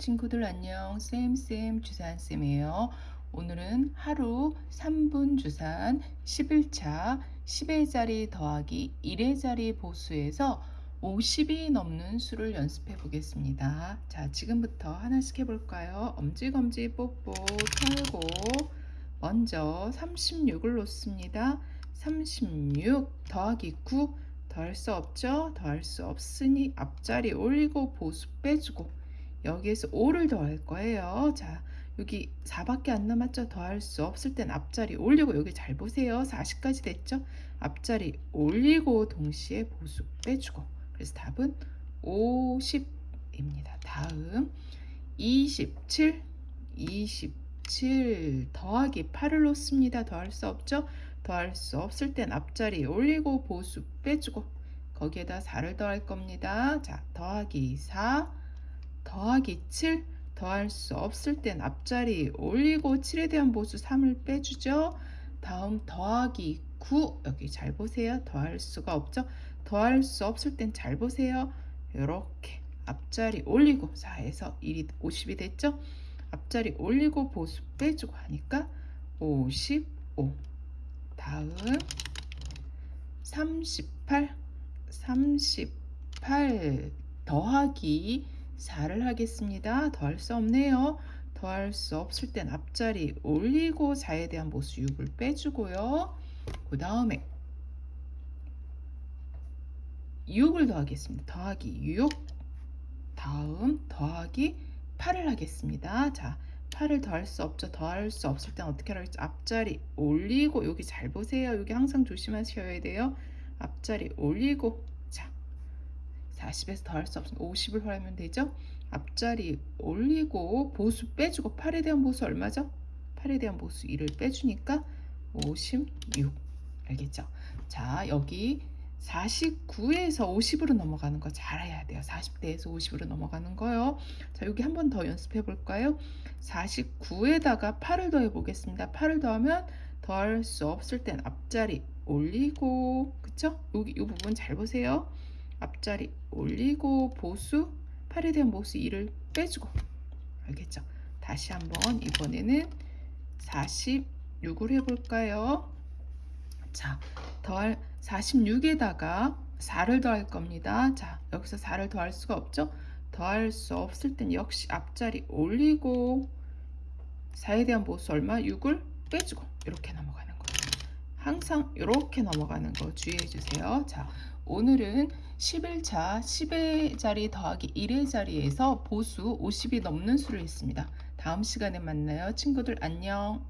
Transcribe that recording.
친구들 안녕. 쌤쌤 주산쌤이에요. 오늘은 하루 3분 주산 11차 10의 자리 더하기 1의 자리 보수에서 50이 넘는 수를 연습해 보겠습니다. 자 지금부터 하나씩 해볼까요? 엄지검지 뽀뽀 털고 먼저 36을 놓습니다. 36 더하기 9 더할 수 없죠? 더할 수 없으니 앞자리 올리고 보수 빼주고 여기에서 5를 더할 거예요. 자, 여기 4밖에 안 남았죠? 더할 수 없을 땐 앞자리 올리고 여기 잘 보세요. 40까지 됐죠? 앞자리 올리고 동시에 보수 빼주고 그래서 답은 50입니다. 다음 27 27 더하기 8을 놓습니다. 더할 수 없죠? 더할 수 없을 땐 앞자리 올리고 보수 빼주고 거기에다 4를 더할 겁니다. 자, 더하기 4 더하기 7 더할 수 없을 땐 앞자리 올리고 7에 대한 보수 3을 빼주죠. 다음 더하기 9 여기 잘 보세요. 더할 수가 없죠. 더할 수 없을 땐 잘 보세요. 이렇게 앞자리 올리고 4에서 1이 50이 됐죠. 앞자리 올리고 보수 빼주고 하니까 55 다음 38 38 더하기 4를 하겠습니다. 더할 수 없네요. 더할 수 없을 땐 앞자리 올리고 4에 대한 보수 6을 빼주고요. 그 다음에 6을 더하겠습니다. 더하기 6 다음 더하기 8을 하겠습니다. 자, 8을 더할 수 없죠. 더할 수 없을 땐 어떻게 하겠죠? 앞자리 올리고 여기 잘 보세요. 여기 항상 조심하셔야 돼요. 앞자리 올리고 40에서 더할 수 없으면 50을 하면 되죠. 앞자리 올리고 보수 빼주고 8에 대한 보수 얼마죠? 8에 대한 보수 1을 빼주니까 56 알겠죠? 자 여기 49에서 50으로 넘어가는 거 잘해야 돼요. 40대에서 50으로 넘어가는 거요. 자 여기 한 번 더 연습해 볼까요? 49에다가 8을 더해 보겠습니다. 8을 더하면 더할 수 없을 땐 앞자리 올리고 그쵸? 여기 이 부분 잘 보세요. 앞자리 올리고 보수 8에 대한 보수 2를 빼주고 알겠죠? 다시 한번 이번에는 46을 해볼까요? 자, 더할 46에다가 4를 더할 겁니다. 자, 여기서 4를 더할 수가 없죠? 더할 수 없을 땐 역시 앞자리 올리고 4에 대한 보수 얼마? 6을 빼주고 이렇게 넘어가는 거예요. 항상 이렇게 넘어가는 거 주의해 주세요. 자, 오늘은 11차 10의 자리 더하기 1의 자리에서 보수 50이 넘는 수를 했습니다. 다음 시간에 만나요. 친구들 안녕.